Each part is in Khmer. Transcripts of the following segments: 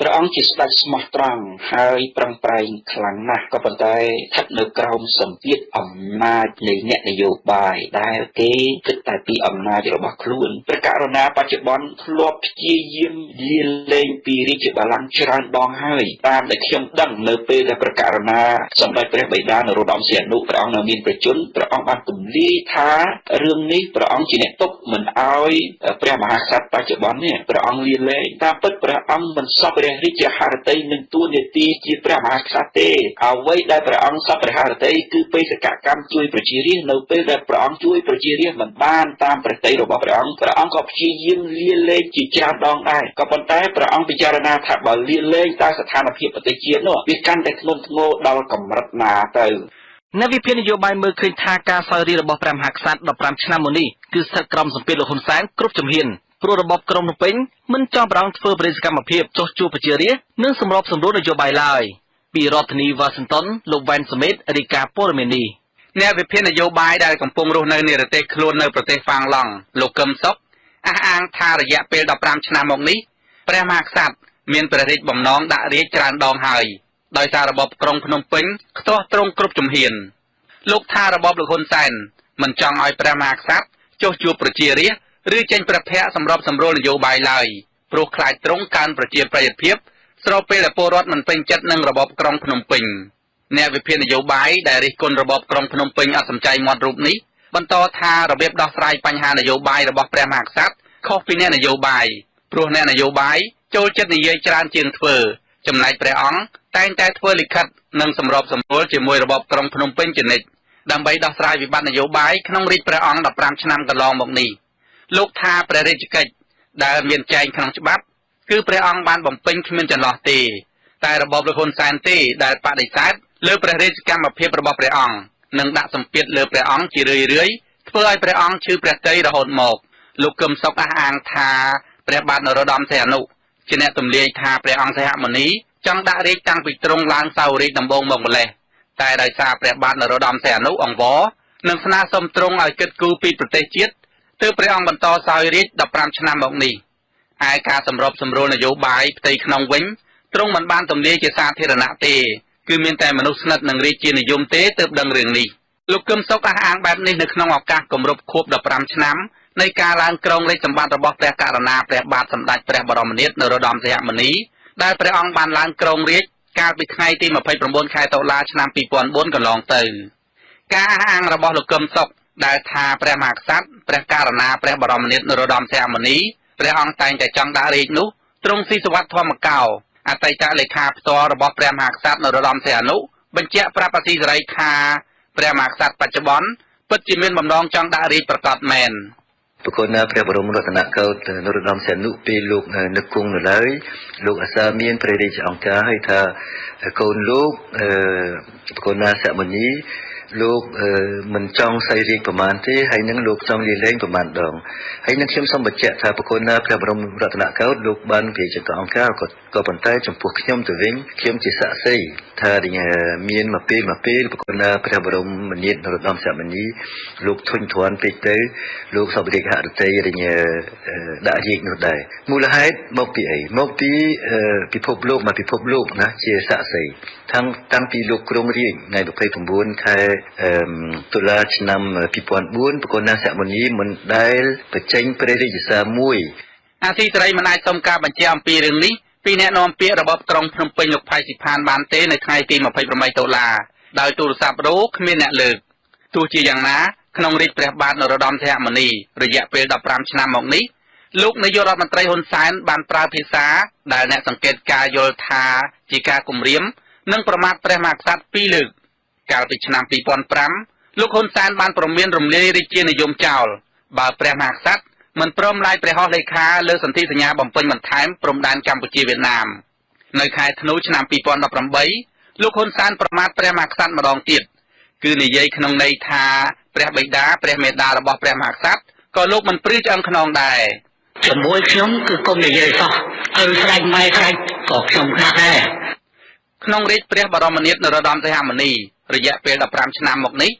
ព្រះអង្គជាស្ដេចស្មោះត្រង់ហើយប្រឹងប្រែងខ្លាំងណាស់ក៏ប៉ុន្តែស្ថិតនៅក្រោមសម្ពាធអំណាចនៃអ្នកនយោបាយដែលគេគិតតែពីអំណាចរបស់ខ្លួនព្រះករុណាបច្ចុប្បន្នធ្លាប់ព្យាយាមលាលែងពីរាជបល្ល័ង្កច្រើនដងហើយតាមដែលខ្ញុំដឹងនៅពេលដែលព្រះករុណាសម្ដេចព្រះបិតានរោត្តមសីហនុព្រះអង្គនៅមានប្រជជនព្រះអង្គបានទម្លាយថារឿងនេះព្រះអង្គជាអ្នកទប់មិនអោយព្រះមហាក្សត្របច្ចុប្បន្ននេះព្រះអង្គលាលែងតាមពិតព្រះអង្គមិនសពព្រះរាជាហឫទ័យនឹងទួនាទីជាព្រះមហាក្សត្រទេអ្វីដែលព្រះអង្គសពព្រះហឫទ័យគឺបេសកកម្មជួយប្រជារាស្ត្រនៅពេលដែលព្រះអង្គជួយប្រជារាស្ត្រមិនបានតាមព្រះតីរបស់ព្រះអង្គព្រះអង្គក៏ព្យាយាមលាលែងជាច្រើនដងដែរក៏ប៉ុន្តែព្រះអង្គពិចារណាថាបើលាលែងតើស្ថានភាពប្រទេសជាតិនោះវាកាន់តែធ្ងន់ធ្ងរដល់កម្រិតណាទៅអ្នកវិភាគនយោបាយមើលឃើញថាការសោយរាជរបស់ព្រះមហាក្សត្រ15ឆ្នាំមុននេះគឺស្ថិតក្រោមសម្ពាធលោកហ៊ុនសែនគ្រប់ជំហាន ព្រោះរបបក្រុងភ្នំពេញមិនចង់ប្រងធ្វើបរិយាកម្មភាពចោះជួបប្រជារាស្ត្រនិងសម្របសម្រួលនយោបាយឡើយពីរដ្ឋធានីវ៉ាស៊ីនតោនលោកវ៉ែនសមេតរាយការណ៍ព័ត៌មាននេះអ្នកវិភាគនយោបាយដែលកំពុងរស់នៅនិរទេសខ្លួននៅប្រទេសហ្វាំងឡង់លោកកឹមសុខអះអាងថារយៈពេល15ឆ្នាំមកនេះព្រះមហាក្សត្រមានព្រះរាជបំណងដាក់រាជច្រើនដងហើយដោយសាររបបក្រុងភ្នំពេញខ្ទាស់ទ្រង់គ្រប់ជំហានលោកថារបបលោកហ៊ុនសែនមិនចង់ឲ្យព្រះមហាក្សត្រចុះជួបប្រជារាស្ត្រ ឬចេញប្រភៈសម្របសម្រួលនយោបាយឡើយព្រោះខ្លាចទ្រង់កើនប្រជាប្រិយភាពស្របពេលដែលពលរដ្ឋមិនពេញចិត្តនឹងរបបក្រុងភ្នំពេញអ្នកវិភាគនយោបាយដែលរិះគន់របបក្រុងភ្នំពេញអត់សំចៃមាត់រូបនេះបន្តថារបៀបដោះស្រាយបញ្ហានយោបាយរបស់ព្រះមហាក្សត្រខុសពីអ្នកនយោបាយព្រោះអ្នកនយោបាយចូលចិត្តនិយាយច្រើនជាងធ្វើ ចំណែកព្រះអង្គតែងតែធ្វើលិខិតនិងសម្របសម្រួលជាមួយរបបក្រុងភ្នំពេញជានិច្ចដើម្បីដោះស្រាយវិបត្តិនយោបាយក្នុងរាជព្រះអង្គ15ឆ្នាំកន្លងមកនេះ លោកថាព្រះរាជកិច្ចដែលមានចែងក្នុងច្បាប់ គឺព្រះអង្គបានបំពេញគ្មានចន្លោះទេ តែរបបលោកហ៊ុនសែនទេដែលបដិសេធលើព្រះរាជកម្មភាពរបស់ព្រះអង្គនិងដាក់សម្ពាធលើព្រះអង្គជារឿយរឿយធ្វើឲ្យព្រះអង្គឈឺព្រះទ័យរហូតមកលោកកឹមសុខអះអាងថាព្រះបាទនរោត្តមសីហនុជាអ្នកទម្លាយថាព្រះអង្គសីហមុនីចង់ដាក់រាជតាំងពីទ្រង់ឡើងសោរាជដំបូងមកម្លេះតែដោយសារព្រះបាទនរោត្តមសីហនុអង្វរនិងស្នើសុំទ្រង់ឲ្យគិតគូរពីប្រទេសជាតិ ទើបព្រះអង្គបន្តសោយរាជ15ឆ្នាំមកនេះឯការសម្របសម្រួលនយោបាយផ្ទៃក្នុងវិញទ្រង់មិនបានទម្លាយជាសាធារណៈទេគឺមានតែមនុស្សស្និទ្ធនឹងរាជានិយមទេទើបដឹងរឿងនេះលោកកឹមសុខអះអាងបែបនេះនៅក្នុងឱកាសគម្រប់ខួប15ឆ្នាំនៃការឡើងគ្រងរាជសម្បត្តិរបស់ព្រះករុណាព្រះបាទសម្ដេចព្រះបរមនាថនរោត្តមសីហមុនីដែលព្រះអង្គបានឡើងគ្រងរាជកាលពីថ្ងៃទី29ខែតុលាឆ្នាំ2004កន្លងទៅ ការអះអាងរបស់លោកកឹមសុខដែលថាព្រះមហាក្សត្រ ព្រះករុណាព្រះបរមនាថនរោត្តមសីហមុនីព្រះអង្គតែងតែចង់ដាក់រាជនោះទ្រង់ស៊ីសវត្តធម្មកោអតីតលេខាផ្ទាល់របស់ព្រះមហាក្សត្រនរោត្តមសីហនុបញ្ជាក់ប្រាប់អសីសេរីថាព្រះមហាក្សត្របច្ចុប្បន្នពិតជាមានបំណងចង់ដាក់រាជប្រកាសមែនប្រគុណព្រះបរមរតនកោដ្ឋនរោត្តមសីហនុពេលលោកនឹកគង់នៅឡើយលោកអាសាមានព្រះរាជអង្គការឲ្យថាកូនលោកអឺប្រគុណណាសមនី លោកមិនចង់សៃរៀងប្រមាណទេហើយនឹងលោកចង់លាលែងប្រមាណដងហើយនឹងខ្ញុំសូមបញ្ជាក់ថាប្រគុណណាព្រះបរមរតនកោដ្ឋលោកបានជាចតុអង្គការក៏ក៏ប៉ុន្តែចំពោះខ្ញុំទៅវិញខ្ញុំជាសាក់សីថាមានមកពេលមកពេលប្រគុណណាព្រះបរមនាថនរោត្តមសមនីលោកធុញទ្រាន់ពេកទៅលោកសពរិកហរតីរញដាក់រាជនោះដែរមូលហេតុមកពីអីមកពីពិភពលោកមកពិភពលោកណាជាសាក់សី តាំងតាំងពីលោកក្រុងរាជថ្ងៃ29ខែតុលាឆ្នាំ2004ប្រកណាសមនីមិនដែលបញ្ចេញព្រះរាជសារមួយអាស៊ីសេរីមិនអាចសុំការបញ្ជាក់អំពីរឿងនេះពីអ្នកនាំពាក្យរបស់ក្រុងភ្នំពេញលោកផៃស៊ីផានបានទេនៅថ្ងៃទី28តុលាដោយទូរស័ព្ទរោគ្មានអ្នកលើកទោះជាយ៉ាងណាក្នុងរាជព្រះបាទនរោត្តមសីហមុនីរយៈពេល15ឆ្នាំមកនេះលោកនាយករដ្ឋមន្ត្រីហ៊ុនសែនបានប្រើភាសាដែលអ្នកសង្កេតការយល់ថាជាការគំរាម និងប្រមាថព្រះមហាក្សត្រពីរលើកកាលពីឆ្នាំ2005លោកហ៊ុនសែនបានប្រមានរំលាយរាជានិយមចោលបើព្រះមហាក្សត្រមិនព្រមឡាយព្រះហស្ថលេខាលើសន្ធិសញ្ញាបំពេញបន្ថែមព្រំដែនកម្ពុជាវៀតណាមនៅខែធ្នូឆ្នាំ2018លោកហ៊ុនសែនប្រមាថព្រះមហាក្សត្រម្ដងទៀតគឺនិយាយក្នុងន័យថាព្រះបិតាព្រះមេដារបស់ព្រះមហាក្សត្រក៏លោកមិនព្រឺឆ្អឹងខ្នងដែរជាមួយខ្ញុំគឺគុំនិយាយសោះឪស្រេចម៉ែស្រេចក៏ខ្ញុំខ្លះដែរ ក្នុងរាជព្រះបរមនាថនរោត្តមសីហមុនីរយៈពេល15ឆ្នាំមកនេះ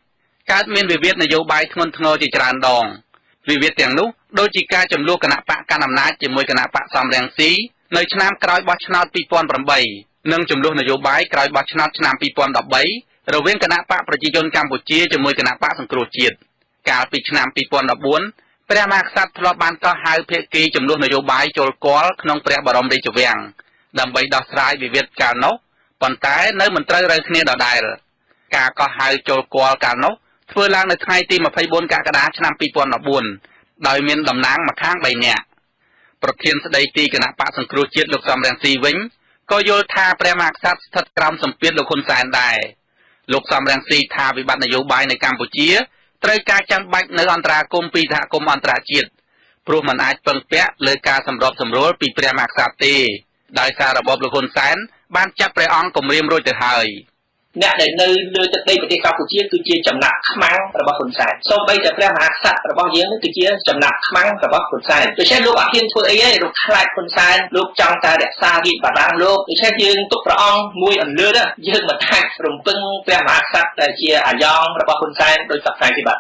កើតមានវិវាទនយោបាយធ្ងន់ធ្ងរជាច្រើនដងវិវាទទាំងនោះដូចជាការចំនួនគណៈបកកណ្ដាលអំណាចជាមួយគណៈបកសំរងស៊ីនៅឆ្នាំក្រោយបោះឆ្នោត2008និងចំនួននយោបាយក្រោយបោះឆ្នោតឆ្នាំ2013រវាងគណៈបកប្រជាជនកម្ពុជាជាមួយគណៈបកសង្គ្រោះជាតិកាលពីឆ្នាំ2014ព្រះមហាក្សត្រធ្លាប់បានកោះហៅភាគីចំនួននយោបាយចូលគាល់ក្នុងព្រះបរមរាជវាំងដើម្បីដោះស្រាយវិវាទកាលនោះ ប៉ុន្តែនៅមិនត្រូវរើគ្នាដដែលការកោះហៅចូលគាល់កាលនោះធ្វើឡើងនៅថ្ងៃទី24កក្កដាឆ្នាំ2014ដោយមានតំណាងម្ខាង3នាក់ប្រធានស្ដីទីគណៈបកសង្គ្រោះជាតិលោកសំរងស៊ីវិញក៏យល់ថាព្រះមហាក្សត្រស្ថិតក្រោមសម្ពាធលោកហ៊ុនសែនដែរលោកសំរងស៊ីថាវិបត្តិនយោបាយនៅកម្ពុជាត្រូវការចាំបាច់នៅអន្តរាគមពីសហគមន៍អន្តរជាតិព្រោះมันអាចពឹងពាក់លើការសម្របសម្រួលពីព្រះមហាក្សត្រទេ ដោយសាររបបលោកហ៊ុនសែនបានចាប់ព្រះអង្គគម្រាមរួចទៅហើយ។អ្នកដែលនៅលើទឹកដីប្រទេសកម្ពុជាគឺជាចំណាក់ខ្មាំងរបស់ហ៊ុនសែនសូម្បីតែព្រះមហាក្សត្ររបស់យើងនេះគឺជាចំណាក់ខ្មាំងរបស់ហ៊ុនសែនដូច្នេះលោកអត់ហ៊ានធ្វើអីទេលោកខ្លាចហ៊ុនសែនលោកចង់តែរក្សារាជបល្ល័ង្កលោកដូច្នេះយើងទុកព្រះអង្គមួយអន្លើតយើងមិនអាចរំពឹងព្រះមហាក្សត្រដែលជាអាយ៉ងរបស់ហ៊ុនសែនដោយសពថ្ងៃទេបាទ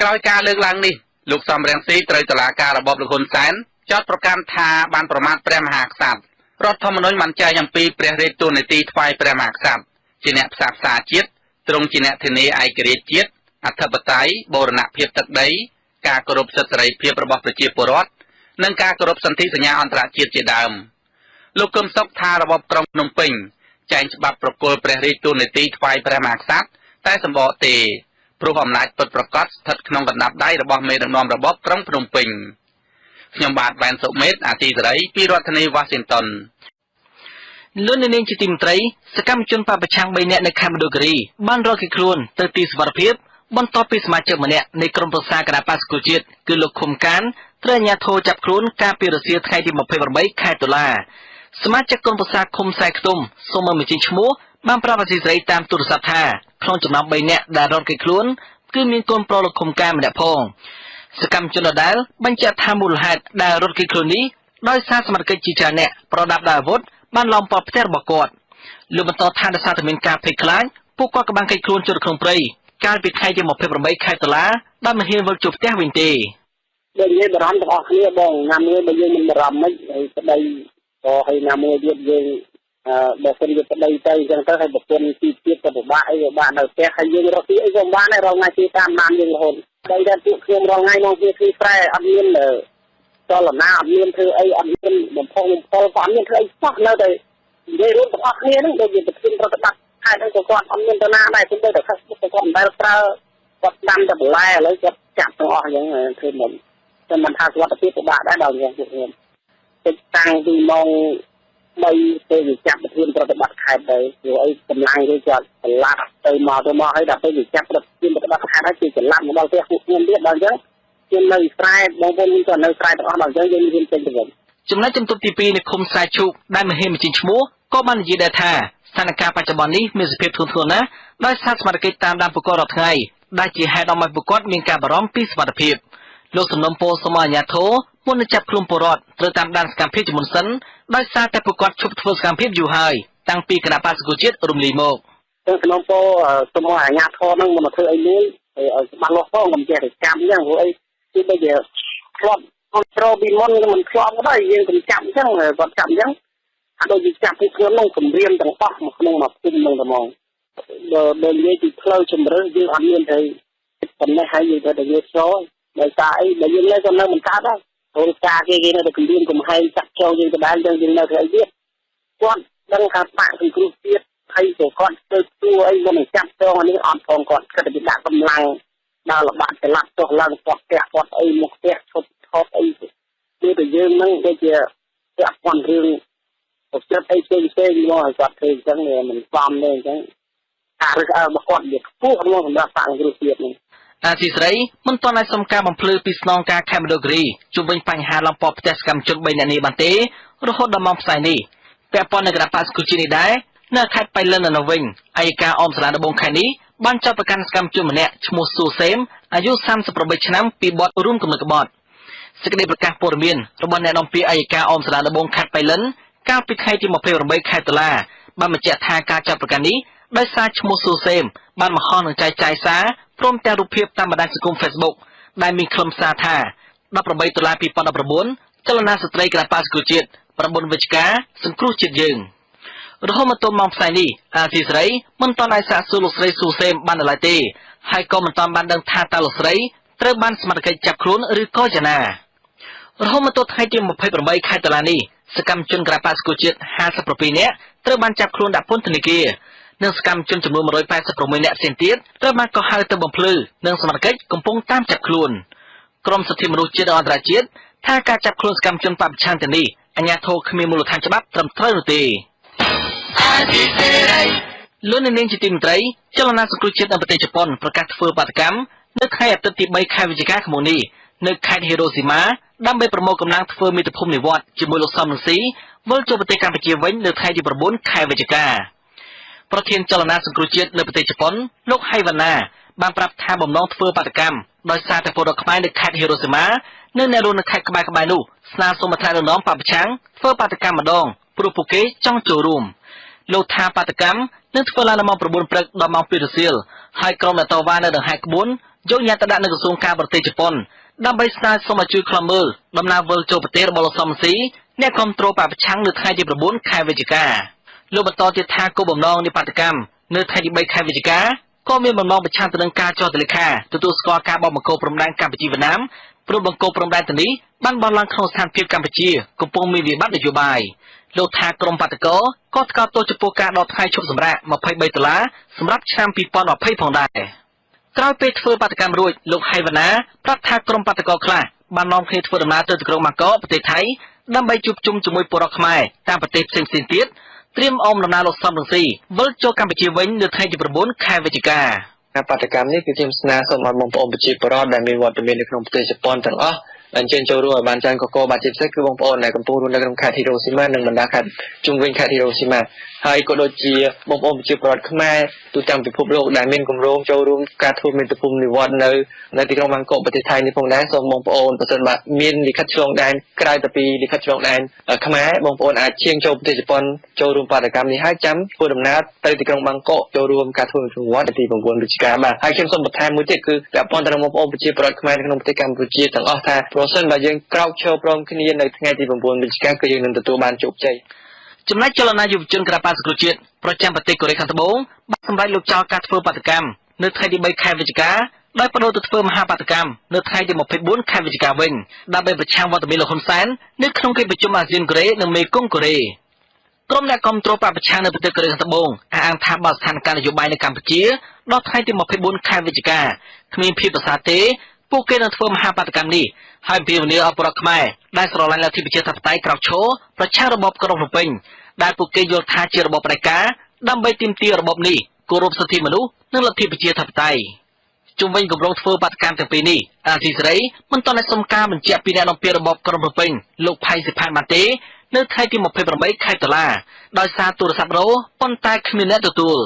ក្រោយការលើកឡើងនេះលោកសំរងស៊ីត្រូវតឡាការរបបលោកហ៊ុនសែនចោទប្រកាន់ថាបានប្រមាថព្រះមហាក្សត្រ រដ្ឋធម្មនុញ្ញបានចែងអំពីព្រះរាជទូនីតិថ្វាយព្រះមហាក្សត្រជាអ្នកផ្សះផ្សាជាតិទ្រង់ជាអ្នកធានាឯករាជ្យជាតិអធិបតេយ្យបូរណភាពទឹកដី ការគោរពសិទ្ធិសេរីភាពរបស់ប្រជាពលរដ្ឋនិងការគោរពសន្ធិសញ្ញាអន្តរជាតិជាដើមលោកកឹមសុខថារបបក្រុងភ្នំពេញចែងច្បាប់ប្រគល់ព្រះរាជទូនីតិថ្វាយព្រះមហាក្សត្រតែសម្បកទេព្រោះអំណាចពិតប្រាកដស្ថិតក្នុងកណ្ដាប់ដៃរបស់មេដឹកនាំរបបក្រុងភ្នំពេញ ខ្ញុំបាទវ៉ែនសុមេតអាទីសេរីពីរដ្ឋធានីវ៉ាស៊ីនតោនលោកនាងជាទីមត្រីសកម្មជនបពប្រឆាំង3នាក់នៅខេមរដូគិរីបានរកគេខ្លួនទៅទីសុវត្ថិភាពបន្ទាប់ពីសមាជិកម្នាក់នៃក្រុមប្រឹក្សាគណៈបក្សប្រជាជាតិគឺលោកឃុំកានត្រូវអាជ្ញាធរចាប់ខ្លួនកាលពីរសៀលថ្ងៃទី28ខែតុលាសមាជិកក្រុមប្រឹក្សាឃុំខ្សែខ្ទុំសូមមិនបញ្ចេញឈ្មោះបានប្រាប់អាស៊ីសេរីតាមទូរស័ព្ទថាក្នុងចំណោម3នាក់ដែលរកគេខ្លួនគឺមានកូនប្រុសលោកឃុំកានម្នាក់ផង សកម្មជនដដែលបញ្ជាក់ថាមូលហេតុដែលរត់គេខ្លួននេះដោយសារសមត្ថកិច្ចជាច្រើនអ្នកប្រដាប់ដោយអាវុធបានឡោមព័ទ្ធផ្ទះរបស់គាត់លោកបន្តថាដោយសារតែមានការភ័យខ្លាចពួកគាត់ក៏បានកិច្ចខ្លួនចូលក្នុងព្រៃកាលពីថ្ងៃទី28ខែតុលាដោយមិនហ៊ានវិលជួបផ្ទះវិញទេដូចនិយាយបារម្ភទាំងអស់គ្នាបងណាមួយបើយើងមិនបារម្ភមិនហើយប្តីក៏ហើយណាមួយទៀតយើងអឺបើសិនជាប្តីទៅអញ្ចឹងទៅហើយប្រពន្ធទីទៀតក៏ពិបាកអីក៏បាក់នៅផ្ទះហើយយើងរកទីអីក៏បានដែររងថ្ងៃទីតាមបានយើងរហូត តែតែពួកខ្ញុំរងថ្ងៃមកវាគឺប្រែអត់មានចលនាអត់មានធ្វើអីអត់មានបំផុសបំផុលក៏អត់មានធ្វើអីសោះនៅតែនិយាយរួមទាំងអស់គ្នាហ្នឹងដូចជាប្រធានប្រតិបត្តិខេត្តហ្នឹងក៏គាត់អត់មានទៅណាដែរគឺទៅតែ Facebook ក៏គាត់មិនដែលប្រើគាត់ដាំតែបន្លែឥឡូវគាត់ចាក់ទាំងអស់អញ្ចឹងធ្វើមិនតែមិនថាសុខភាពពិបាកដែរដល់យ៉ាងពួកខ្ញុំតិចតាំងពីម៉ោង 3ទៅចាប់ប្រធានប្រតិបត្តិខេត្តទៅព្រោះអីកម្លាំងគេគាត់ប្រឡាក់ទៅមកទៅមកហើយដល់ពេលចាប់ប្រធានប្រតិបត្តិខេត្តហើយគេច្រឡំមកដល់ផ្ទះពួកខ្ញុំទៀតដល់អញ្ចឹងខ្ញុំនៅស្រែបងប្អូនខ្ញុំក៏នៅស្រែទាំងអស់ដល់អញ្ចឹងយើងមានចេញទៅវិញចំណែកជំទប់ទី2នៅឃុំខ្សែឈូកដែលមហេមជាឈ្មោះក៏បាននិយាយដែរថាស្ថានភាពបច្ចុប្បន្ននេះមានសភាពធ្ងន់ធ្ងរណាស់ដោយសារសមត្ថកិច្ចតាមដានប្រកបរាល់ថ្ងៃដែលជាហេតុឲ្យប្រកបមានការបារម្ភពីសុខភាពលោកសំណុំពោសមអាញាធរ មុននឹងចាប់ខ្លួនពលរដ្ឋត្រូវតាមដានសកម្មភាពជាមុនសិនដោយសារតែប្រកបឈប់ធ្វើសកម្មភាពយូរហើយតាំងពីគណៈបក្សប្រជាជាតិរំលីមកសំណុំពោសមអាញាធរនឹងមកធ្វើអីមួយឲ្យច្បាស់លាស់ផងកុំចេះតែកម្មអញ្ចឹងព្រោះអីគឺដូចជាធ្លាប់គ្រប់ត្រូលពីមុនមិនធ្លាប់ដែរយើងកុំចាប់អញ្ចឹងគាត់ចាប់អញ្ចឹងអាដូចជាចាប់ពីខ្លួននឹងគម្រាមទាំងអស់មកក្នុងមកគុំនឹងតែមកបើបើនិយាយពីផ្លូវជំរឿនយើងអត់មានទៅប៉ុណ្ណេះហើយយើងទៅតែយកចូលដោយសារអីបើយើងនៅក៏នៅមិនកើតដែរ ព្រោះការគេគេនៅតែគម្រាមកំហែងចាក់ចូលយើងទៅដែរយើងយើងនៅធ្វើអីទៀតគាត់ដឹងថាបាក់សង្គ្រោះទៀតហើយក៏គាត់ទៅទួអីមុននឹងចាប់ចងនេះអត់ផងគាត់គិតតែដាក់កម្លាំងដល់លបាក់ច្រឡាត់ចុះឡើងគាត់ផ្ទះគាត់អីមកផ្ទះឈប់ថតអីគឺតែយើងនឹងដូចជាពាក់ព័ន្ធរឿងប្រព្រឹត្តអីផ្សេងផ្សេងមកឲ្យគាត់ធ្វើអញ្ចឹងមិនសមទេអញ្ចឹងការរឹកអើរបស់គាត់វាខ្ពស់ក្នុងសម្រាប់សាងគ្រោះជាតិនេះ អាស៊ីស្រីមិនទាន់អាចសុំការបំភ្លឺពីស្នងការខេមរដូគិរីជុំវិញបញ្ហាឡំពផ្ទះសកម្មជន3នាក់នេះបានទេរហូតដល់ម៉ោងផ្សាយនេះពាក់ព័ន្ធនឹងគណៈបក្សគុជនេះដែរនៅខេត្តបៃលិននៅវិញអัยការអមសាលាដំបងខេត្តនេះបានចាប់ប្រកាន់សកម្មជនម្នាក់ឈ្មោះស៊ូសេមអាយុ38ឆ្នាំពីបទរួមគំនិតក្បត់សេចក្តីប្រកាសព័ត៌មានរបស់អ្នកនាំពាក្យអัยការអមសាលាដំបងខេត្តបៃលិនកាលពីថ្ងៃទី28ខែតុលាបានបញ្ជាក់ថាការចាប់ប្រកាន់នេះ ដោយសារឈ្មោះស៊ូសេមបានបង្ហោះនឹងចែកចាយសារព្រមទាំងរូបភាពតាមបណ្ដាញសង្គម Facebook ដែលមានខ្លឹមសារថា18ដុល្លារ2019ចលនាស្ត្រីគណបក្សប្រជាជាតិ9វិច្ឆិកាសង្គ្រោះជាតិយើងរហូតមកទល់ម៉ោងផ្សាយនេះអាស៊ីសេរីមិនទាន់អាចសាកសួរលោកស្រីស៊ូសេមបានឡើយទេហើយក៏មិនទាន់បានដឹងថាតើលោកស្រីត្រូវបានសមត្ថកិច្ចចាប់ខ្លួនឬក៏យ៉ាងណារហូតមកទល់ថ្ងៃទី28ខែតុលានេះសកម្មជនក្រាបាសកូជាតិ57នាក់ត្រូវបានចាប់ខ្លួនដាក់ពន្ធនាគារ និងសកម្មជនចំនួន186នាក់ផ្សេងទៀតត្រូវបានកោះហៅទៅបំភ្លឺនិងសមត្ថកិច្ចកំពុងតាមចាប់ខ្លួនក្រមសិទ្ធិមនុស្សជាតិអន្តរជាតិថាការចាប់ខ្លួនសកម្មជនបពប្រឆាំងទៅនេះអញ្ញាធិគ្មានមូលដ្ឋានច្បាប់ត្រឹមត្រូវនោះទេលោកនាងជាទីមេត្រីចលនាសង្គ្រោះជាតិនៅប្រទេសជប៉ុនប្រកាសធ្វើបាតកម្មនៅថ្ងៃអាទិត្យទី3ខែវិច្ឆិកាឆ្នាំនេះនៅខេត្តហីរ៉ូស៊ីម៉ាដើម្បីប្រមូលកម្លាំងធ្វើមាតុភូមិនិវត្តជាមួយលោកសំរងស៊ីវិលចូលប្រទេសកម្ពុជាវិញនៅថ្ងៃទី9ខែវិច្ឆិកា ប្រធានចលនាសង្គ្រោះជាតិនៅប្រទេសជប៉ុនលោកហៃវ៉ាណាបានប្រាប់ថាបំណងធ្វើបាតកម្មដោយសារតែពលរដ្ឋខ្មែរនៅខេត្តហីរ៉ូស៊ីម៉ានិងអ្នករស់នៅខេត្តក្បែរៗនោះស្នើសុំអធិរដ្ឋនាំបពប្រឆាំងធ្វើបាតកម្មម្ដងព្រោះពួកគេចង់ចូលរួមលោកថាបាតកម្មនឹងធ្វើឡើងនៅម៉ោង9ព្រឹកដល់ម៉ោង2រសៀលហើយក្រុមអ្នកតវ៉ានៅដង្ហែក្បួនយកញត្តិទៅដាក់នៅក្រសួងការបរទេសជប៉ុនដើម្បីស្នើសុំឲ្យជួយខ្លំមើលដំណើរវិលចូលប្រទេសរបស់លោកសំស៊ីអ្នកគ្រប់គ្រងបពប្រឆាំងនៅថ្ងៃទី9ខែវិច្ឆិកា លោកបន្តទៀតថាគោលបំណងនៃបាតកម្មនៅថ្ងៃទី3ខែវិច្ឆិកាក៏មានបំណងប្រឆាំងទៅនឹងការចោទទលេខាទទួលស្គាល់ការបោះបង្គោលព្រំដែនកម្ពុជាវៀតណាមព្រោះបង្គោលព្រំដែនទៅនេះបានបោះឡើងក្នុងស្ថានភាពកម្ពុជាកំពុងមានវិបត្តិនយោបាយលោកថាក្រមបាតកោក៏ថ្កោលទោសចំពោះការដកថ្ងៃឈប់សម្រាក23ដុល្លារសម្រាប់ឆ្នាំ2020ផងដែរក្រោយពេលធ្វើបាតកម្មរួចលោកហៃវ៉ាណាប្រាប់ថាក្រមបាតកោខ្លះបាននាំគ្នាធ្វើដំណើរទៅទីក្រុងម៉ាកកប្រទេសថៃដើម្បីជួបជុំជាមួយពលរដ្ឋខ្មែរតាមប្រទេសផ្សេងៗទៀត ត្រៀមអមដំណើរលោកសំរងស៊ីវិលចូលកម្ពុជាវិញនៅថ្ងៃទី9ខែវិច្ឆិកាបដកម្មនេះគឺខ្ញុំស្នើសុំឲ្យបងប្អូនប្រជាពលរដ្ឋដែលមានវត្តមាននៅក្នុងប្រទេសជប៉ុនទាំងអស់ អញ្ជើញចូលរួមឲ្យបានច្រើនកកបាទជាពិសេសគឺបងប្អូនដែលកំពុងរស់នៅក្នុងខេត្តហ៊ីរ៉ូស៊ីម៉ានិងបណ្ដាខេត្តជុំវិញខេត្តហ៊ីរ៉ូស៊ីម៉ាហើយក៏ដូចជាបងប្អូនប្រជាពលរដ្ឋខ្មែរទូទាំងពិភពលោកដែលមានគម្រោងចូលរួមការធ្វើមេត្តាភូមិនិវត្តនៅនៅទីក្រុងបាងកកប្រទេសថៃនេះផងដែរសូមបងប្អូនប្រសិនបើមានលិខិតឆ្លងដែនក្រៅទៅពីលិខិតឆ្លងដែនខ្មែរបងប្អូនអាចឈៀងចូលប្រទេសជប៉ុនចូលរួមបាតកម្មនេះហើយចាំធ្វើដំណើរទៅទីក្រុងបាងកកចូលរួមការធ្វើមេត្តាភូមិនិវត្តទី9វិច្ឆិកាបាទហើយខ្ញុំសូមបន្ថែមមួយទៀតគឺពាក់ព័ន្ធទៅនឹងបងប្អូនប្រជាពលរដ្ឋខ្មែរនៅក្នុងប្រទេសកម្ពុជាទាំងអស់ថាប្រសិនបើយើងក្រោកឈរព្រមគ្នានៅថ្ងៃទី9វិច្ឆិកាគឺយើងនឹងទទួលបានជោគជ័យចំណែកចលនាយុវជនក្រាបាសង្គ្រោះជាតិប្រចាំប្រទេសកូរ៉េខាងត្បូងបានសម្រេចលោកចោលការធ្វើបាតកម្មនៅថ្ងៃទី3ខែវិច្ឆិកាដោយបដូរទៅធ្វើមហាបាតកម្មនៅថ្ងៃទី24ខែវិច្ឆិកាវិញដើម្បីប្រឆាំងវត្តមានលោកហ៊ុនសែននៅក្នុងកិច្ចប្រជុំអាស៊ានកូរ៉េនិងមេគង្គកូរ៉េក្រុមអ្នកគ្រប់គ្រងបពប្រឆាំងនៅប្រទេសកូរ៉េខាងត្បូងអះអាងថាបើស្ថានភាពនយោបាយនៅកម្ពុជាដល់ថ្ងៃទី24ខែវិច្ឆិកាគ្មានភាពប្រសើរទេ ពួកគេនឹងធ្វើមហាបាតកម្មនេះហើយពៀវនាអបរតខ្មែរដែលស្រឡាញ់លទ្ធិប្រជាធិបតេយ្យក្រោកឈរប្រឆាំងរបបក្រុងភ្នំពេញដែលពួកគេយល់ថាជារបបផ្ដាច់ការដើម្បីទាមទាររបបនេះគោរពសិទ្ធិមនុស្សនិងលទ្ធិប្រជាធិបតេយ្យជុំវិញគម្រោងធ្វើបាតកម្មទាំងពីរនេះអាស៊ីសេរីមិនទាន់បានសុំការបញ្ជាក់ពីអ្នកនាំពាក្យរបបក្រុងភ្នំពេញលោកផៃសិផានបានទេនៅថ្ងៃទី28ខែតុលាដោយសារទូរស័ព្ទរោប៉ុន្តែគ្មានអ្នកទទួល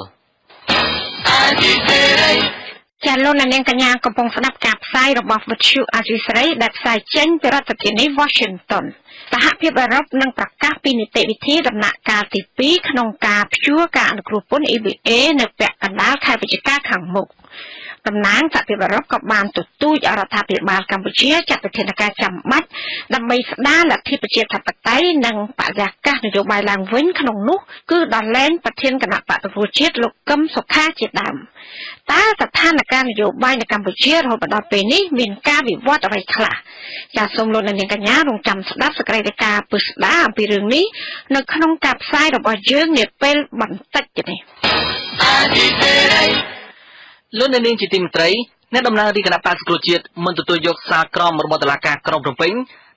អាស៊ីសេរី ចាលោកនាងកញ្ញាកំពុងស្ដាប់ការផ្សាយរបស់វិទ្យុអាស៊ីសេរីដែលផ្សាយចេញពីរដ្ឋធានី Washington សហភាពអឺរ៉ុបនឹងប្រកាសពីនីតិវិធីដំណាក់កាលទី2ក្នុងការព្យួរការអនុគ្រោះពន្ធ EBA នៅពាក់កណ្ដាលខែវិច្ឆិកាខាងមុខ តំណាងសហភាពអឺរ៉ុបក៏បានទទូចអរដ្ឋាភិបាលកម្ពុជាចាត់វិធានការចាំបាច់ដើម្បីស្ដារលទ្ធិប្រជាធិបតេយ្យនិងបរិយាកាសនយោបាយឡើងវិញក្នុងនោះគឺដល់លែងប្រធានគណៈបកប្រជាជាតិលោកកឹមសុខាជាដើមតើស្ថានភាពនយោបាយនៅកម្ពុជារហូតដល់ពេលនេះមានការវិវត្តអ្វីខ្លះចាសសូមលោកនាងកញ្ញារងចាំស្ដាប់សកម្មភាពពឹស្ដាអំពីរឿងនេះនៅក្នុងការផ្សាយរបស់យើងនាពេលបន្តិចនេះ លោកនាងជាទីមេត្រីអ្នកតំណាងរាជគណៈបក្សប្រជាជាតិមិនទទួលយកសារក្រមរបស់តុលាការក្រុងភ្នំពេញ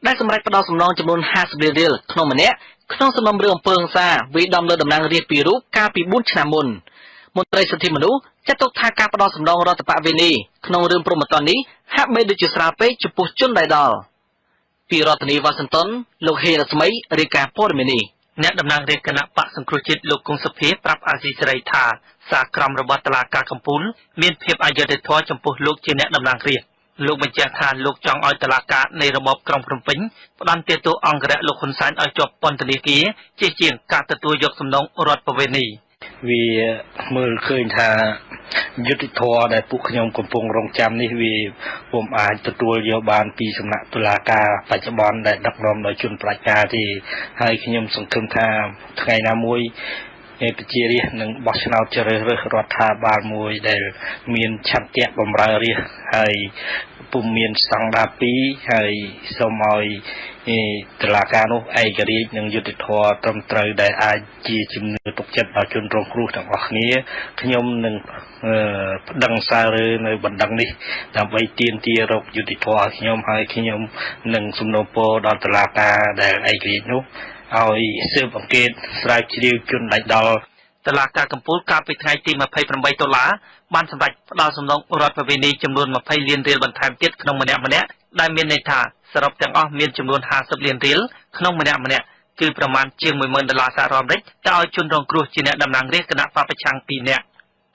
ដែលសម្រេចផ្ដោតសំណងចំនួន50លានរៀលក្នុងម្នាក់ក្នុងសំណុំរឿងអំពើហិង្សាវាដំលើតំណាងរាជពីររូបកាលពី4ឆ្នាំមុនមន្ត្រីសិទ្ធិមនុស្សចាត់ទុកថាការផ្ដោតសំណងរដ្ឋបវេនីក្នុងរឿងព្រមត្តននេះហាក់បីដូចជាស្រាលពេកចំពោះជនដែលដល់ពីរដ្ឋធានីវ៉ាស៊ីនតោនលោកហេរស្មីរាយការណ៍ព័ត៌មាននេះ អ្នកតំណាងរាជគណៈបកសង្គ្រោះជាតិលោកគង់សុភាប្រាប់អាស៊ីសេរីថាសារក្រមរបស់តុលាការកំពូលមានភាពអយុត្តិធម៌ចំពោះលោកជាអ្នកតំណាងរាស្ត្រលោកបញ្ជាក់ថាលោកចង់ឲ្យតុលាការនៃរបបក្រុងភ្នំពេញផ្ដន្ទាទោសអង្គរៈលោកហ៊ុនសែនឲ្យជាប់ពន្ធនាគារជាជាងការទទួលយកសំណងរដ្ឋបវេនី វាមើលឃើញថាយុទ្ធធរដែលពួកខ្ញុំកំពុងរងចាំនេះវាពុំអាចទទួលយកបានពីសំណាក់តុលាការបច្ចុប្បន្នដែលដឹកនាំដោយជនប្រជាការទេហើយខ្ញុំសង្ឃឹមថាថ្ងៃណាមួយ ប្រជារាស្ត្រនឹងបោះឆ្នោតជ្រើសរើសរដ្ឋាភិបាលមួយដែល មានឆន្ទៈបម្រើរាស្ត្រហើយពុំមានស្តង់ដារ2ហើយសូមឲ្យតឡាការនោះឯករាជ្យនិងយុត្តិធម៌ត្រឹមត្រូវដែលអាចជាជំនឿទុកចិត្តដល់ជនរងគ្រោះទាំងអស់គ្នាខ្ញុំនឹងប្តឹងសាររើនៅបណ្ដឹងនេះដើម្បីទាមទាររកយុត្តិធម៌ឲ្យខ្ញុំហើយខ្ញុំនឹងសំណូមពរដល់តឡាការដែលឯករាជ្យនោះ ឲ្យស៊ើបអង្កេតស្រាវជ្រាវជនដាច់ដល់តឡាការកំពូលកាលពីថ្ងៃទី28ដុល្លារបានសម្រេចផ្ដល់សំណងរដ្ឋប្រវេនីចំនួន20លានរៀលបន្ថែមទៀតក្នុងម្នាក់ម្នាក់ដែលមានន័យថាសរុបទាំងអស់មានចំនួន50លានរៀលក្នុងម្នាក់ម្នាក់គឺប្រមាណជាង10000ដុល្លារសហរដ្ឋអាមេរិកទៅឲ្យជនរងគ្រោះជាអ្នកតំណាងរាស្ត្រគណៈបពប្រឆាំង2នាក់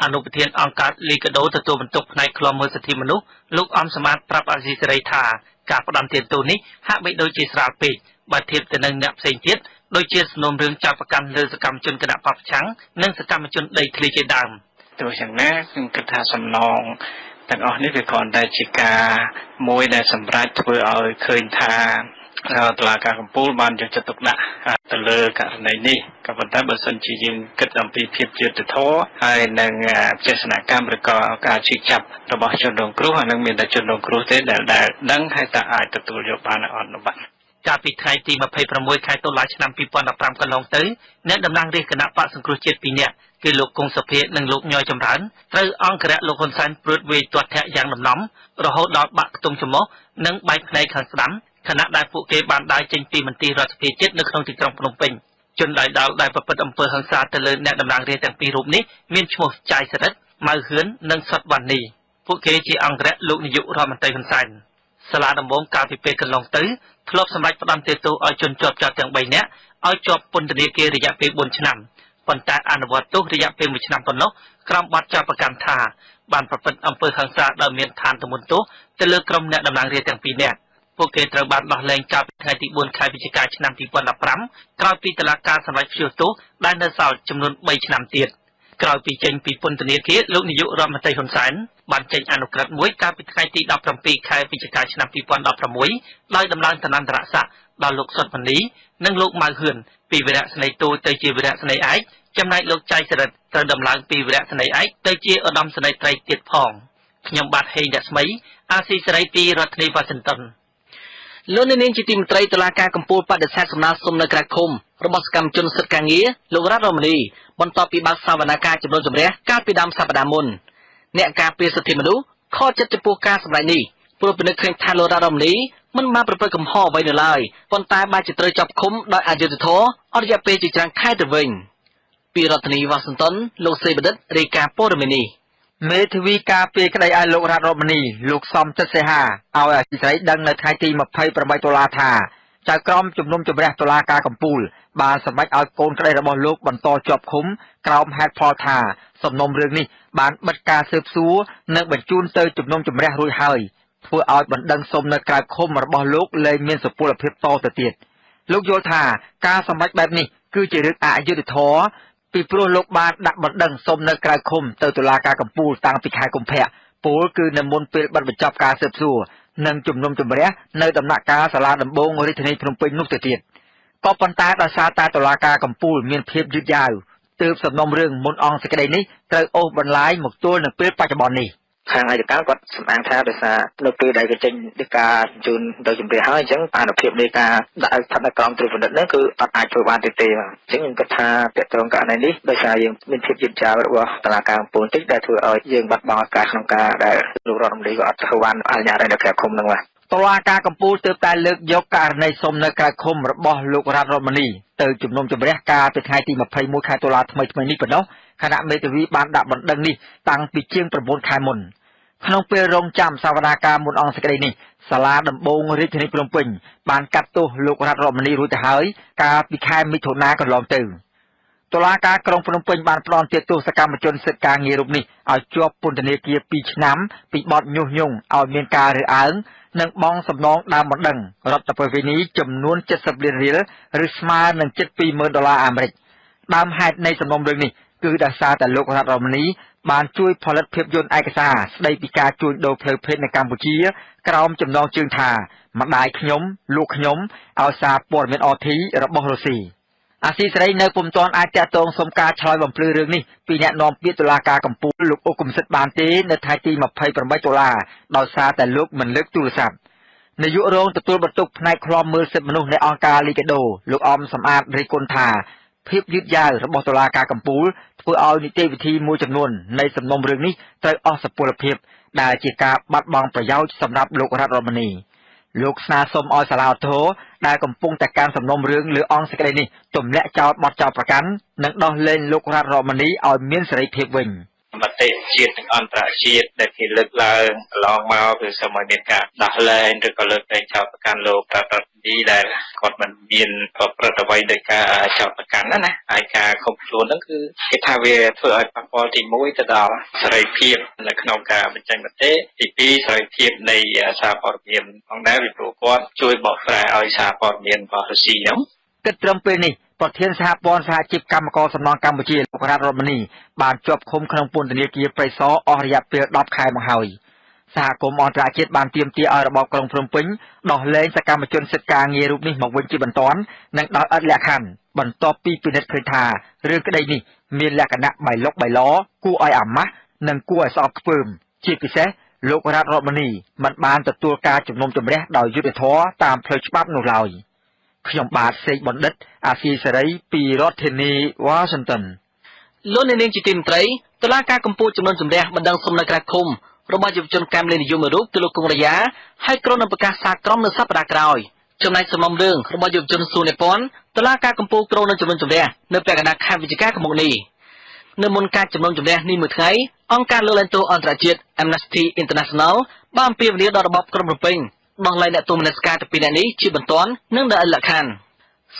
អនុប្រធានអង្គការលីកាដូទទួលបន្ទុកផ្នែកខ្លំមើលសិទ្ធិមនុស្សលោកអំសមាតប្រាប់អាស៊ីសេរីថាការផ្ដំទានទូនេះហាក់បីដូចជាស្រាលពេក បើធៀបទៅនឹងអ្នកផ្សេងទៀតដូចជាសំណុំរឿងចាប់ប្រកាន់លើសកម្មជនគណៈបពប្រឆាំងនិងសកម្មជនដីធ្លីជាដើមទោះយ៉ាងណាខ្ញុំគិតថាសំណងទាំងអស់នេះវាគ្រាន់តែជាការមួយដែលសម្រាប់ធ្វើឲ្យឃើញថាតឡាការកម្ពុជាបានយកចិត្តទុកដាក់ទៅលើករណីនេះក៏ប៉ុន្តែបើសិនជាយើងគិតអំពីភាពយុត្តិធម៌ហើយនឹងចេតនាកម្មឬក៏ការជិះចាប់របស់ជនរងគ្រោះអានឹងមានតែជនរងគ្រោះទេដែលដែលដឹងហើយតើអាចទទួលយកបានអត់បាទ កាលពីថ្ងៃទី26ខែតុលាឆ្នាំ2015កន្លងទៅអ្នកតំណាងរាជគណៈបកសង្គ្រោះជាតិ2នាក់គឺលោកគង់សុភានិងលោកញយចម្រើនត្រូវអង្គរៈលោកហ៊ុនសែនព្រួតវាយទាត់ធាក់យ៉ាងដំណំរហូតដល់បាក់ខ្ទង់ច្រមុះនិងបែកភ្នែកខាងស្ដាំខណៈដែលពួកគេបានដើរចេញពីមន្ទីររដ្ឋាភិបាលជាតិនៅក្នុងទីក្រុងភ្នំពេញជនដៃដល់ដែលប្រព្រឹត្តអំពើហិង្សាទៅលើអ្នកតំណាងរាស្ត្រទាំងពីររូបនេះមានឈ្មោះចាយសរិទ្ធម៉ៅហឿននិងសុតវណ្ណីពួកគេជាអង្គរៈលោកនាយករដ្ឋមន្ត្រីហ៊ុនសែន សាលាដំបងកាលពីពេលកន្លងទៅធ្លាប់សម្រេចផ្តន្ទាទោសឲ្យជនជាប់ចោតទាំង3នាក់ឲ្យជាប់ពន្ធនាគាររយៈពេល4ឆ្នាំប៉ុន្តែអនុវត្តទោសរយៈពេល1ឆ្នាំប៉ុណ្ណោះក្រោមបទចោទប្រកាន់ថាបានប្រព្រឹត្តអំពើហិង្សាដោយមានឋានទម្ងន់ទោសទៅលើក្រុមអ្នកតំណាងរាស្ត្រទាំងពីរនាក់ពួកគេត្រូវបានដោះលែងកាលពីថ្ងៃទី4ខែវិច្ឆិកាឆ្នាំ2015ក្រោយពីតុលាការសម្រេចព្យួរទោសដែលនៅសល់ចំនួន3ឆ្នាំទៀត ក្រោយពីចេញពីពន្ធនាគារលោកនាយករដ្ឋមន្ត្រីហ៊ុនសែនបានចេញអនុក្រឹត្យមួយកាលពីថ្ងៃទី17ខែវិច្ឆិកាឆ្នាំ2016ដោយដំឡើងឋានន្តរស័ក្តិដល់លោកសុតមនីនិងលោកម៉ៅហឿនពីវីរៈស្នេហ៍ទូទៅជាវីរៈស្នេហ៍ឯកចំណែកលោកចៃសរិទ្ធត្រូវដំឡើងពីវីរៈស្នេហ៍ឯកទៅជាឧត្តមស្នេហ៍ត្រីទៀតផងខ្ញុំបាទហេងរស្មីអាស៊ីសេរីពីរដ្ឋធានីវ៉ាស៊ីនតោន លោកនាងជាទីមន្ត្រីតុលាការកំពូលបដិសេធសំណើសុំនៅក្រៅឃុំរបស់សកម្មជនសិទ្ធិការងារលោករ៉ាត់រ៉ូម៉ានីបន្ទាប់ពីបើកសវនកម្មចំនួនជំរះកាលពីដើមសប្តាហ៍មុនអ្នកការពារសិទ្ធិមនុស្សខកចិត្តចំពោះការសម្ដែងនេះព្រោះពិនិត្យឃើញថាលោករ៉ាត់រ៉ូម៉ានីមិនបានប្រព្រឹត្តកំហុសអ្វីនៅឡើយប៉ុន្តែបានជាត្រូវចាប់ឃុំដោយអយុត្តិធម៌អស់រយៈពេលជាច្រើនខែទៅវិញពីរដ្ឋធានីវ៉ាស៊ីនតោនលោកសេបឌិតរាយការណ៍ព័ត៌មាននេះ មេធាវីការពីក្តីឲ្យលោករដ្ឋរមនីលោកសំចិត្តសេហាឲ្យអធិស្រីដឹងនៅថ្ងៃទី28ដុល្លារថាចៅក្រមជំនុំជម្រះតុលាការកំពូលបានសម្រេចឲ្យកូនក្តីរបស់លោកបន្តជាប់ឃុំក្រោមហេតុផលថាសំណុំរឿងនេះបានបិទការស៊ើបសួរនិងបញ្ជូនទៅជំនុំជម្រះរួចហើយធ្វើឲ្យបណ្ដឹងសុំនៅក្រៅឃុំរបស់លោកលែងមានសុពលភាពតទៅទៀតលោកយល់ថាការសម្រេចបែបនេះគឺជារឿងអយុត្តិធម៌ ពីព្រោះលោកបានដាក់បណ្ដឹងសុំនៅក្រៅឃុំទៅតុលាការកំពូលតាំងពីខែកុម្ភៈពលគឺនៅមុនពេលបិទបញ្ចប់ការស៊ើបសួរនិងជំនុំជម្រះនៅដំណាក់កាលសាលាដំបងរាជធានីភ្នំពេញនោះទៅទៀតក៏ប៉ុន្តែដោយសារតែតុលាការកំពូលមានភាពយឺតយ៉ាវទើបសំណុំរឿងមុនអង្គសេចក្តីនេះត្រូវអូសបន្លាយមកទល់នឹងពេលបច្ចុប្បន្ននេះ ខាងអាយកាគាត់សម្អាងថាដោយសារនៅពេលដែលគេចេញដីកាជូនទៅជំរាបហើយអញ្ចឹងអានុភាពនៃការដាក់ស្ថិតនៅក្រោមត្រួតពិនិត្យនេះគឺអត់អាចធ្វើបានទេទេបាទអញ្ចឹងខ្ញុំគិតថាតកតងករណីនេះដោយសារយើងមានភាពយឺតយ៉ាវរបស់តឡាការកំពូលតិចដែលធ្វើឲ្យយើងបាត់បង់ឱកាសក្នុងការដែលលោករដ្ឋមន្ត្រីក៏អត់ធ្វើបានអនុញ្ញាតឲ្យនៅក្រៅឃុំនឹងបាទតឡាការកម្ពុជាទើបតែលើកយកករណីសុំនៅក្រៅឃុំរបស់លោករដ្ឋរដ្ឋមនីទៅជំនុំជម្រះការពីថ្ងៃទី21ខែតុលាថ្មីថ្មីនេះប៉ុណ្ណោះគណៈមេធាវីបានដាក់បណ្ដឹងនេះតាំងពីជាង9ខែមុន ក្នុងពេលរងចាំសវនាការមុនអង្គសេចក្តីនេះសាលាដំបងរាជធានីភ្នំពេញបានកាត់ទោសលោករដ្ឋរដ្ឋមនីរួចទៅហើយកាលពីខែមិថុនាកន្លងទៅតុលាការក្រុងភ្នំពេញបានផ្តន្ទាទោសកម្មជនសិទ្ធិការងាររូបនេះឲ្យជាប់ពន្ធនាគារ2ឆ្នាំពីបទញុះញង់ឲ្យមានការរើសអើងនិងបង់សំណងដើមបណ្ដឹងរដ្ឋប្រវេនីចំនួន70លានរៀលឬស្មើនឹងជិត20,000ដុល្លារអាមេរិកដើមហេតុនៃសំណុំរឿងនេះ គឺដោយសារតែលោករតរមនីបានជួយផលិតភាពយន្តឯកសារស្ដីពីការជួញដូរផ្លូវភេទនៅកម្ពុជា ក្រោមចំណងជើងថាម្ដាយខ្ញុំលោកខ្ញុំឲ្យសារព័ត៌មានអធីរបស់រុស្ស៊ីអាស៊ីសេរីនៅពុំទាន់អាចតាក់ទងសុំការឆ្លើយបំភ្លឺរឿងនេះពីអ្នកនាំពាក្យតុលាការកំពូលលោកអ៊ុកកំសិតបានទេនៅថ្ងៃទី28តុលាដោយសារតែលោកមិនលើកទូរស័ព្ទនាយករងទទួលបន្ទុកផ្នែកឃ្លាំមើលសិទ្ធិមនុស្សនៃអង្គការលីកាដូលោកអំសំអាតរិះគន់ថា ភាពយឺតយ៉ាវរបស់តុលាការកំពូលធ្វើឲ្យនីតិវិធីមួយចំនួននៃសំណុំរឿងនេះត្រូវអស់សុពលភាពដែលជាការបាត់បង់ប្រយោជន៍សម្រាប់លោករដ្ឋរមនីលោកស្នើសុំឲ្យសាលាឧទ្ធរដែលកំពុងតែកាន់សំណុំរឿងលើអង្គសេចក្តីនេះទម្លាក់ចោលបទចោទប្រកាន់និងដោះលែងលោករដ្ឋរមនីឲ្យមានសេរីភាពវិញ។ មតិជាតិនិងអន្តរជាតិដែលគេលើកឡើងកន្លងមកគឺសូមឲ្យមានការដោះលែងឬក៏លើកលែងចោទប្រកាន់លោកប្រតិនីដែលគាត់មិនមានប្រព្រឹត្តអ្វីដោយការចោទប្រកាន់ណាណាហើយការខុសខ្លួនហ្នឹងគឺគេថាវាធ្វើឲ្យប៉ះពាល់ទី1ទៅដល់សេរីភាពនៅក្នុងការបញ្ចេញមតិទី2សេរីភាពនៃសារព័ត៌មានផងដែរពីព្រោះគាត់ជួយបកប្រែឲ្យសារព័ត៌មានរបស់រុស្ស៊ីហ្នឹងគិតត្រឹមពេលនេះ ប្រធានសហព័ន្ធសហជីពកម្មករសំណង់កម្ពុជាលោករ៉ាត់រតមនីបានជាប់ឃុំក្នុងពន្ធនាគារព្រៃសរអស់រយៈពេល10ខែមកហើយសហគមន៍អន្តរជាតិបានទាមទារឲ្យរបបក្រុងភ្នំពេញដោះលែងសកម្មជនសិទ្ធិការងាររូបនេះមកវិញជាបន្ទាន់និងដោយឥតលក្ខខណ្ឌបន្ទាប់ពីពិនិត្យឃើញថារឿងក្តីនេះមានលក្ខណៈបៃលុកបៃលគួរឲ្យអាម៉ាស់និងគួរឲ្យស្អប់ខ្ពើម ជាពិសេសលោករ៉ាត់រតមនីមិនបានទទួលការជំនុំជម្រះដោយយុត្តិធម៌តាមផ្លូវច្បាប់នោះឡើយ។ ខ្ញុំបាទសេកបណ្ឌិត អាស៊ីសេរីពីរដ្ឋធានី Washington លោកនាងជាទីមន្ត្រីតឡាការកម្ពុជាចំនួនជំរះបណ្ដឹងសុំនៅក្រៅឃុំរបស់យុវជនកម្ពុជានិយមរូបគឺលោកគង់រយ៉ាហើយក្រុមនឹងប្រកាសសារក្រមនៅសប្តាហ៍ក្រោយចំណែកសំណុំរឿងរបស់យុវជនស៊ូនេប៉ុនតឡាការកម្ពុជាក្រុមនឹងចំនួនជំរះនៅពាក់កណ្ដាលខែវិច្ឆិកាឆ្នាំនេះនៅមុនការចំនួនជំរះនេះមួយថ្ងៃអង្គការលើកលែងទោសអន្តរជាតិ Amnesty International បានអំពាវនាវដល់របបក្រុងភ្នំពេញ ដោះលែងអ្នកទោសមនសិការទៅពីអ្នកនេះជាបន្ទាន់និងដោយលក្ខខណ្ឌ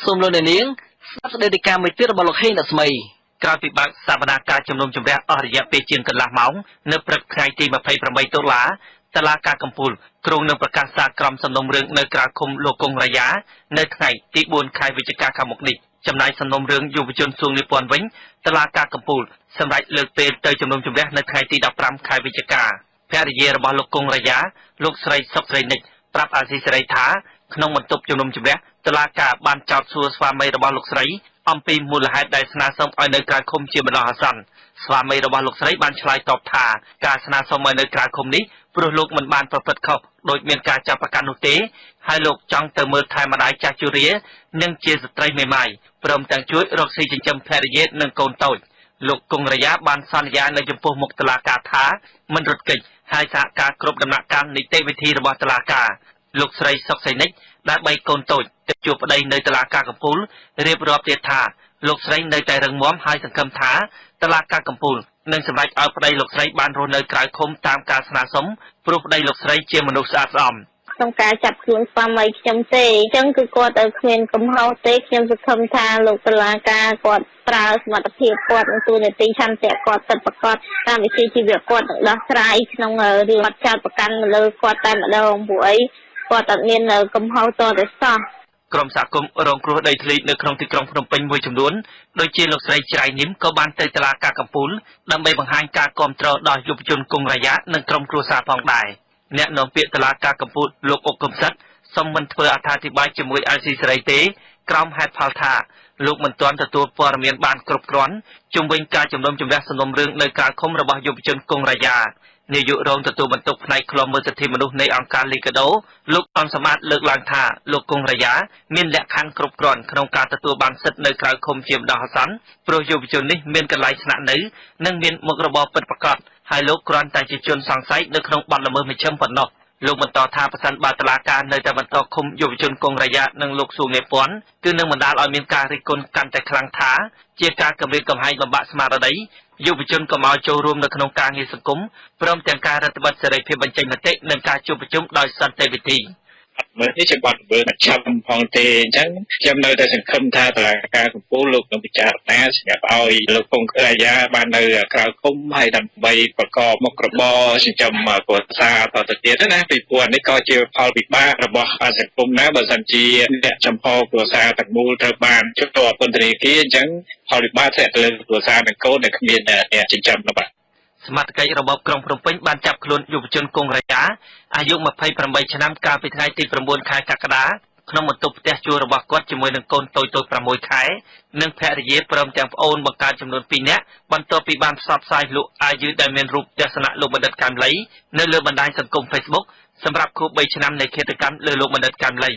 សូមលោកអ្នកនាងស្ដាប់សេចក្តីរាយការណ៍មួយទៀតរបស់លោកហេងដាក់ស្មីក្រោយពីបើកសវនាការជំនុំជម្រះអស់រយៈពេលជាងកន្លះម៉ោងនៅព្រឹកថ្ងៃទី28តុលាតឡាការកំពូលគ្រងនឹងប្រកាសសារក្រមសំណុំរឿងនៅក្រៅឃុំលោកកុងរាយានៅថ្ងៃទី4ខែវិច្ឆិកាខាងមុខនេះចំណែកសំណុំរឿងយុវជនសួងនិពន្ធវិញតឡាការកំពូលសម្រាប់លើកពេលទៅជំនុំជម្រះនៅថ្ងៃទី15ខែវិច្ឆិកាភរិយារបស់លោកកុងរាយាលោកស្រីសុកស្រីនិច ប្រាប់អាស៊ីសេរីថាក្នុងបន្ទប់ជំនុំជម្រះតុលាការបានចោទសួរស្វាមីរបស់លោកស្រីអំពីមូលហេតុដែលស្នើសុំឲ្យនៅក្រៅឃុំជាបណ្ដោះអាសន្នស្វាមីរបស់លោកស្រីបានឆ្លើយតបថាការស្នើសុំឲ្យនៅក្រៅឃុំនេះព្រោះលោកមិនបានប្រព្រឹត្តខុសដោយមានការចាប់ប្រកាន់នោះទេហើយលោកចង់ទៅមើលថែម្ដាយចាស់ជរានិងជាស្ត្រីមេម៉ាយព្រមទាំងជួយរកស៊ីចិញ្ចឹមភរិយានិងកូនតូចលោកគង់រយ៉ាបានសន្យានៅចំពោះមុខតុលាការថាមិនរត់គេច ហើយសហការគ្រប់ដំណាក់កាលនីតិវិធីរបស់តុលាការលោកស្រីសុកសៃនិចដែលបីកូនតូចទៅជួបប្តីនៅតុលាការកំពូលរៀបរាប់ទៀតថាលោកស្រីនៅតែរឹងមាំហើយសង្ឃឹមថាតុលាការកំពូលនឹងសម្រេចឲ្យប្តីលោកស្រីបានរស់នៅក្រៅឃុំតាមការស្នើសុំព្រោះប្តីលោកស្រីជាមនុស្សស្អាតស្អំ ក្នុងការចាប់ខ្លួនស្វាមីខ្ញុំទេអញ្ចឹងគឺគាត់ទៅគ្មានកំហុសទេខ្ញុំសង្ឃឹមថាលោកតុលាការគាត់ប្រើសមត្ថភាពគាត់និងទូនាទីឆន្ទៈគាត់ពិតប្រាកដតាមវិជ្ជាជីវៈគាត់នឹងដោះស្រាយក្នុងរឿងអត់ចោតប្រកាន់លើគាត់តែម្ដងព្រោះអីគាត់អត់មានកំហុសតតែសោះក្រុមសហគមន៍រងគ្រោះដីធ្លីនៅក្នុងទីក្រុងភ្នំពេញមួយចំនួនដូចជាលោកស្រីច្រៃញឹមក៏បានទៅតុលាការកំពូលដើម្បីបង្ហាញការគាំទ្រដល់យុវជនគង់រាយានិងក្រុមគ្រួសារផងដែរ អ្នកនាំពាក្យតុលាការកំពូលលោកអុកកំសិតសូមមិនធ្វើអត្ថាធិប្បាយជាមួយអាស៊ីសេរីទេក្រោមហេតុផលថាលោកមិនទាន់ទទួលព័ត៌មានបានគ្រប់គ្រាន់ជុំវិញការជំនុំជម្រះសំណុំរឿងនៅក្រៅឃុំរបស់យុវជនគង់រាយា នាយករងទទួលបន្ទុកផ្នែកឃ្លាំមើលសិទ្ធិមនុស្សនៃអង្គការលីកាដូលោកអនសមត្ថលើកឡើងថាលោកគង់រយ៉ាមានលក្ខខណ្ឌគ្រប់គ្រាន់ក្នុងការទទួលបានសិទ្ធិនៅក្រៅឃុំជាម្ដងអាសន្នព្រោះយុវជននេះមានកន្លែងស្នាក់នៅនិងមានមុខរបរពិតប្រាកដហើយលោកគ្រាន់តែជាជនសង្ស័យនៅក្នុងបទល្មើសមជ្ឈិមប៉ុណ្ណោះ លោកបន្តថាប្រសិនបើតឡាការនៅតែបន្តឃុំយុវជនគង់រយៈនិងលោកសួងនេពាន់គឺនឹងបណ្ដាលឲ្យមានការរិះគន់កាន់តែខ្លាំងថាជាការគម្រាមកំហែងបំបាក់ស្មារតីយុវជនកុំឲ្យចូលរួមនៅក្នុងការងារសង្គមព្រមទាំងការរដ្ឋបတ်សេរីភាពបញ្ចេញមតិនិងការជួបប្រជុំដោយសន្តិវិធី អត់មើលនេះជាបទល្មើសចាំផងទេអញ្ចឹងខ្ញុំនៅតែសង្ឃឹមថាតឡាការកម្ពុជាលោកនឹងពិចារណាស្រាប់ឲ្យលោកពងក្រាយាបាននៅក្រៅគុំហើយដើម្បីប្រកបមុខរបរចិញ្ចឹមគ្រួសារតទៅទៀតណាពីព្រោះនេះក៏ជាផលវិបាករបស់សង្គមណាបើសិនជាអ្នកចំហគ្រួសារទាំងមូលត្រូវបានជួបពន្ធនាគារអញ្ចឹងផលវិបាកធ្លាក់ទៅលើគ្រួសារនិងកូនដែលគ្មានអ្នកចិញ្ចឹមបាទ សមត្ថកិច្ចរបបក្រុងភ្នំពេញបានចាប់ខ្លួនយុវជនគង់រាយាអាយុ28ឆ្នាំកាលពីថ្ងៃទី9ខែកក្កដាក្នុងបន្ទប់ផ្ទះជួលរបស់គាត់ជាមួយនឹងកូនតូចតូច6ខែនិងភរិយាព្រមទាំងប្អូនបង្កើតចំនួន2នាក់បន្ទាប់ពីបានផ្សព្វផ្សាយលក់អាយុដែលមានរូបទស្សនៈលោកបណ្ឌិតកាំលីនៅលើបណ្ដាញសង្គម Facebook សម្រាប់ខួប3ឆ្នាំនៃឃាតកម្មលើលោកបណ្ឌិតកាំលី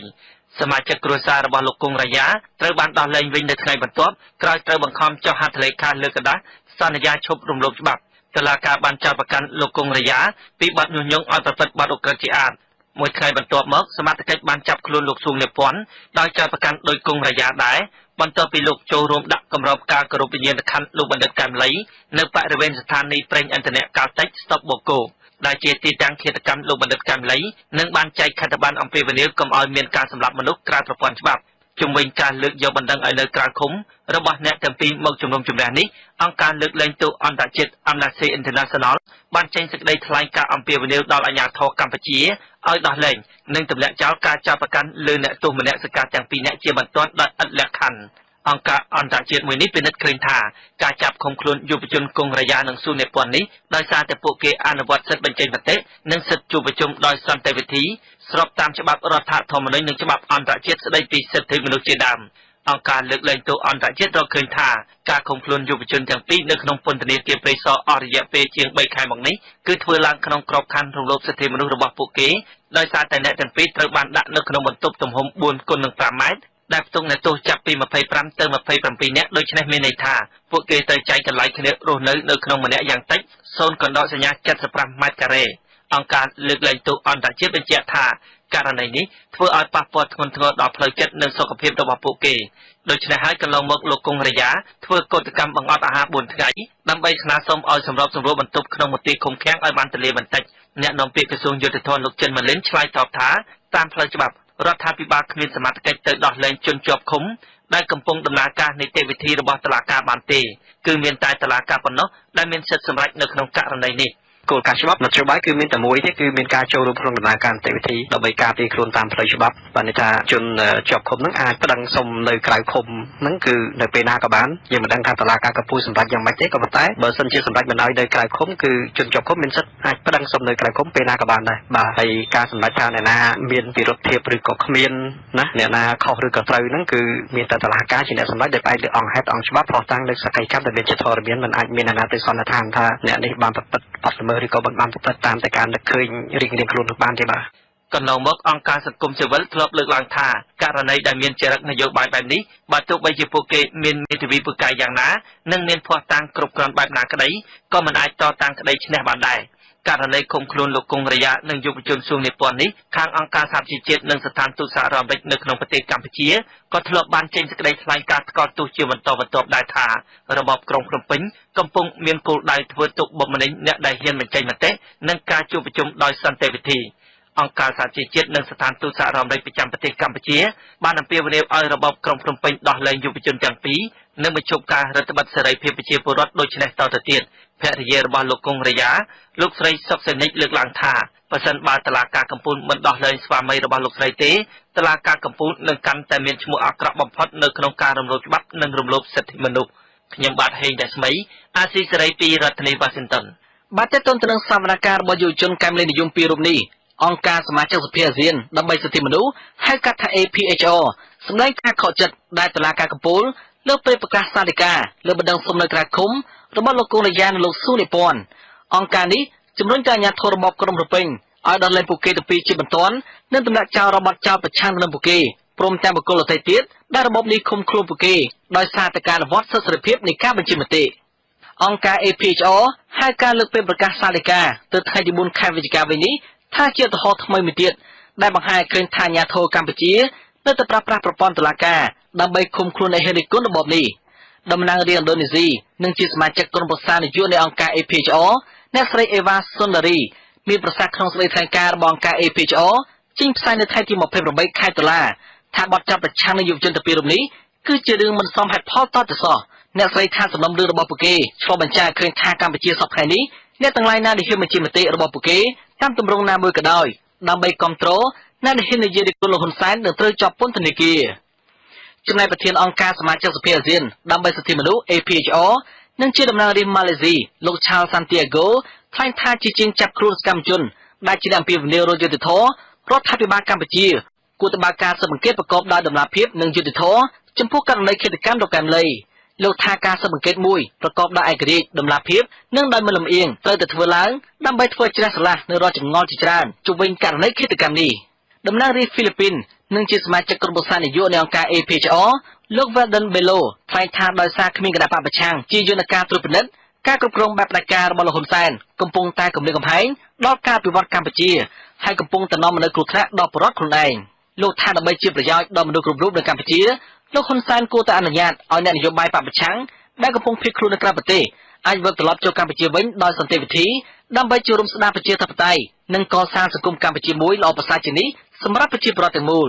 សមាជិកគ្រួសាររបស់លោកគង់រាយាត្រូវបានដោះលែងវិញនៅថ្ងៃបន្ទាប់ក្រោយត្រូវបង្ខំចុះហត្ថលេខាលើกระดาษសន្យាឈប់រំលោភច្បាប់ តឡាការបានចោទប្រកាន់លោកគង់រាយាពីបទញុះញង់ឲ្យប្រព្រឹត្តបទឧក្រិដ្ឋជាអាតមួយថ្ងៃបន្ទាប់មកសមត្ថកិច្ចបានចាប់ខ្លួនលោកស៊ូងនិពន្ធដោយចោទប្រកាន់ដោយគង់រាយាដែរបន្ទាប់ពីលោកចូលរួមដាក់គម្របការគោរពវិញ្ញាណក្ខន្ធលោកបណ្ឌិតកែមលីនៅបរិវេណស្ថានីយ៍ប្រេងឥន្ធនៈកាល់តិចស្តុបបូកូដែលជាទីតាំងឃាតកម្មលោកបណ្ឌិតកែមលីនិងបានចែកខិត្តប័ណ្ណអំពីវិនិយោគកុំឲ្យមានការសម្លាប់មនុស្សក្រៅប្រព័ន្ធច្បាប់ ជំវិញការលើកយកបណ្ដឹងឲ្យនៅក្រៅឃុំរបស់អ្នកទាំងពីរមកជំនុំជម្រះនេះអង្គការលើកលែងទោសអន្តរជាតិ Amnesty International បានចេញសេចក្តីថ្លែងការណ៍អំពាវនាវដល់អាជ្ញាធរកម្ពុជាឲ្យដោះលែងនិងទម្លាក់ចោលការចាប់ប្រកាន់លើអ្នកទោសមនសិការទាំងពីរនាក់ជាបន្ទាន់ដោយឥតលក្ខខណ្ឌ អង្គការអន្តរជាតិមួយនេះពិនិត្យឃើញថាការចាប់ឃុំខ្លួនយុវជនគង់រាយានិងស៊ូនេពន្ធនេះដោយសារតែពួកគេអនុវត្តសិទ្ធិបញ្ចេញមតិនិងសិទ្ធិជួបប្រជុំដោយសន្តិវិធីស្របតាមច្បាប់រដ្ឋធម្មនុញ្ញនិងច្បាប់អន្តរជាតិស្តីពីសិទ្ធិមនុស្សជាដើមអង្គការលើកលែងទោសអន្តរជាតិរកឃើញថាការឃុំខ្លួនយុវជនទាំងពីរនៅក្នុងពន្ធនាគារព្រៃសរអស់រយៈពេលជាង3ខែមកនេះគឺធ្វើឡើងក្នុងក្របខ័ណ្ឌរំលោភសិទ្ធិមនុស្សរបស់ពួកគេដោយសារតែអ្នកទាំងពីរត្រូវបានដាក់នៅក្នុងបន្ទប់ទំហំ4គុណនឹង5ម៉ែត្រដែលផ្ទុកអ្នកទោសចាប់ពី25ទៅ27នាក់ដូច្នេះមានន័យថាពួកគេត្រូវចែកកន្លែងគ្នារស់នៅនៅក្នុងម្នាក់យ៉ាងតិច0កណ្ដោសញ្ញា75ម៉ែត្រការ៉េអង្គការលើកលែងទោសអន្តរជាតិបញ្ជាក់ថាករណីនេះធ្វើឲ្យប៉ះពាល់ធ្ងន់ធ្ងរដល់ផ្លូវចិត្តនិងសុខភាពរបស់ពួកគេដូច្នេះហើយកន្លងមកលោកគង់រយ៉ាធ្វើកោតកម្មបង្អត់អាហារ4ថ្ងៃដើម្បីស្នើសុំឲ្យសម្របសម្រួលបន្ទប់ក្នុងមន្ទីរឃុំឃាំងឲ្យបានទលាបន្តិចអ្នកនាំពាក្យក្រសួងយុទ្ធភ័ណ្ឌលោកចិនម៉ាលីនឆ្លើយតបថាតាមផ្លូវច្បាប់ រដ្ឋាភិបាលគ្មានសមត្ថកិច្ចទៅដោះលែងជនជាប់ឃុំដែលកំពុងដំណើរការនីតិវិធីរបស់តុលាការបានទេគឺមានតែតុលាការប៉ុណ្ណោះដែលមានសិទ្ធិសម្រេចនៅក្នុងករណីនេះ គោលការណ៍ច្បាប់នយោបាយគឺមានតែមួយទេគឺមានការចូលរួមក្នុងដំណើរការនីតិវិធីដើម្បីការពារខ្លួនតាមផ្លូវច្បាប់បានន័យថាជនជាប់ឃុំនឹងអាចប្តឹងសុំនៅក្រៅឃុំនឹងគឺនៅពេលណាក៏បានយើងមិនដឹងថាតុលាការកំពូលសម្រេចយ៉ាងម៉េចទេក៏ប៉ុន្តែបើសិនជាសម្រេចមិនឲ្យនៅក្រៅឃុំគឺជនជាប់ឃុំមានសិទ្ធិអាចប្តឹងសុំនៅក្រៅឃុំពេលណាក៏បានដែរបាទហើយការសម្រេចថាអ្នកណាមានពិរុទ្ធភាពឬក៏គ្មានណាអ្នកណាខុសឬក៏ត្រូវហ្នឹងគឺមានតែតុលាការជាអ្នកសម្រេចដោយផ្អែកលើអង្គហេតុអង្គច្បាប់ផ្ោះតាំងលើសក្ខីកម្មដែលមានជាធរមានមិនអាចមានអ្នកណាទៅសន្និដ្ឋានថាអ្នកនេះបានប្រព្រឹត្តបទល្មើសឬក៏បានប្រព្រឹត្តតាមតែការនឹកឃើញរៀងរៀងខ្លួននឹងបានទេបាទកន្លងមកអង្គការសង្គមស៊ីវិលធ្លាប់លើកឡើងថាករណីដែលមានចរិតនយោបាយបែបនេះបើទោះបីជាពួកគេមានមេធាវីពូកែយ៉ាងណានិងមានភ័ស្តុតាងគ្រប់គ្រាន់បែបណាក្តីក៏មិនអាចតតាំងក្តីឈ្នះបានដែរ ករណីឃុំខ្លួនលោកគង់រយ៉ានិងយុវជនសួងនិពន្ធនេះខាងអង្គការសហជីវជាតិនិងស្ថានទូតសហរដ្ឋអាមេរិកនៅក្នុងប្រទេសកម្ពុជាក៏ធ្លាប់បានចេញសេចក្តីថ្លែងការណ៍ថ្កោលទោសជាបន្តបន្ទាប់ដែរថារបបក្រុងភ្នំពេញកំពុងមានគោលដៅធ្វើទុកបុកម្នេញអ្នកដែលហ៊ានបញ្ចេញមតិនិងការជួបប្រជុំដោយសន្តិវិធីអង្គការសហជីវជាតិនិងស្ថានទូតសហរដ្ឋអាមេរិកប្រចាំប្រទេសកម្ពុជាបានអំពាវនាវឲ្យរបបក្រុងភ្នំពេញដោះលែងយុវជនទាំងពីរ និងបញ្ឈប់ការរដ្ឋបတ်សេរីភាពប្រជាពលរដ្ឋដូចនេះតទៅទៀតភរិយារបស់លោកគង់រយ៉ាលោកស្រីសុកសេនិចលើកឡើងថាបើសិនបើតឡាការកម្ពុជាមិនដោះលែងស្វាមីរបស់លោកស្រីទេតឡាការកម្ពុជានឹងកាន់តែមានឈ្មោះអាក្រក់បំផុតនៅក្នុងការរំលោភច្បាប់និងរំលោភសិទ្ធិមនុស្សខ្ញុំបាទហេងរស្មីអាស៊ីសេរីពីរដ្ឋធានីវ៉ាស៊ីនតោនបាទតើតើទៅនឹងសវនកម្មរបស់យុវជនកែមលេនិយមពីរូបនេះអង្គការសមាជិកសភាអាស៊ានដើម្បីសិទ្ធិមនុស្សហៅកាត់ថា APHR សម្ដែងការខកចិត្តដែលតុលាការកំពូល លើពេលប្រកាសសាលិកាលើបណ្ដឹងសុំនៅក្រៅឃុំរបស់លោកកូនរយ៉ានិងលោកស៊ូនិពន្ធអង្គការនេះជំរុញទៅអាជ្ញាធររបបក្រុងប្រពេញឲ្យដល់លែងពួកគេទៅពីជាបន្ទាន់និងទម្លាក់ចោលរបបចោលប្រឆាំងនឹងពួកគេព្រមទាំងបុគ្គលដទៃទៀតដែលរបបនេះឃុំខ្លួនពួកគេដោយសារតែការអនុវត្តសិទ្ធិសេរីភាពនៃការបញ្ចេញមតិអង្គការ APHR ហៅការលើកពេលប្រកាសសាលិកាទៅថ្ងៃទី4ខែវិច្ឆិកាវិញនេះថាជាឧទាហរណ៍ថ្មីមួយទៀតដែលបង្ហាញឃើញថាអាញាធរកម្ពុជា នៅតែប្រើប្រាស់ប្រព័ន្ធតុលាការដើម្បីឃុំខ្លួនអ្នកហេរីគុណរបបនេះតំណាងរាជឥណ្ឌូនេស៊ីនិងជាសមាជិកក្រុមប្រឹក្សានយោបាយនៃអង្គការ APHR អ្នកស្រីអេវ៉ាសុនដារីមានប្រសាសន៍ក្នុងសេចក្តីថ្លែងការណ៍របស់អង្គការ APHR ចេញផ្សាយនៅថ្ងៃទី28ខែតុលាថាបទចាប់ប្រឆាំងនឹងយុវជនទៅពីរំនេះគឺជារឿងមិនសមហេតុផលតទៅសោះអ្នកស្រីថាសំណុំរឿងរបស់ពួកគេឆ្លុះបញ្ចាំងឃើញថាកម្ពុជាសពថ្ងៃនេះអ្នកទាំងឡាយណាដែលហ៊ានបញ្ជាមតិរបស់ពួកគេតាមទម្រង់ណាមួយក៏ដោយ ដើម្បីគ្រប់គ្រងអ្នកដែលហ៊ាននិយាយពីគុណលោកហ៊ុនសែននឹងត្រូវជាប់ពន្ធនាគារចំណែកប្រធានអង្គការសមាជិកសភាអាស៊ានដើម្បីសិទ្ធិមនុស្ស APHR និងជាតំណាងរាស្ត្រម៉ាឡេស៊ីលោក Charles Santiago ថ្លែងថាជាជាងចាប់ខ្លួនសកម្មជនដែលជាអ្នកអំពាវនាវរយុត្តិធម៌រដ្ឋាភិបាលកម្ពុជាគួរតែបើកការស៊ើបអង្កេតប្រកបដោយតម្លាភាពនិងយុត្តិធម៌ចំពោះករណីឃាតកម្មដ៏កែមលី លោកថាការស៊ើបអង្កេតមួយប្រកបដោយឯករាជ្យតម្លាភាពនិងដោយមិនលំអៀងត្រូវតែធ្វើឡើងដើម្បីធ្វើជ្រះស្រឡះនៅរាល់ចម្ងល់ជាច្រើនជុំវិញករណីឃាតកម្មនេះតំណាងរាស្ត្រហ្វីលីពីននិងជាសមាជិកក្រុមប្រឹក្សានយោបាយនៃអង្គការ APHR លោក Weldon Bello ថ្លែងថាដោយសារគ្មានគណៈបកប្រឆាំងជាយន្តការត្រួតពិនិត្យការគ្រប់គ្រងបែបផ្ដាច់ការរបស់លោកហ៊ុនសែនកំពុងតែគម្រាមកំហែងដល់ការពិវត្តកម្ពុជាហើយកំពុងតែនាំមកនូវគ្រោះថ្នាក់ដល់ប្រជាពលរដ្ឋខ្លួនឯងលោកថាដើម្បីជាប្រយោជន៍ដល់មនុស្សគ្រប់រូបនៅកម្ពុជា លោកហ៊ុនសែនគួរតែអនុញ្ញាតឲ្យអ្នកនយោបាយបពប្រឆាំងដែលកំពុងភៀសខ្លួននៅក្រៅប្រទេសអាចវិលត្រឡប់ចូលកម្ពុជាវិញដោយសន្តិវិធីដើម្បីចូលរួមស្ដារប្រជាធិបតេយ្យនិងកសាងសង្គមកម្ពុជាមួយល្អប្រសើរជាងនេះសម្រាប់ប្រជាពលរដ្ឋទាំងមូល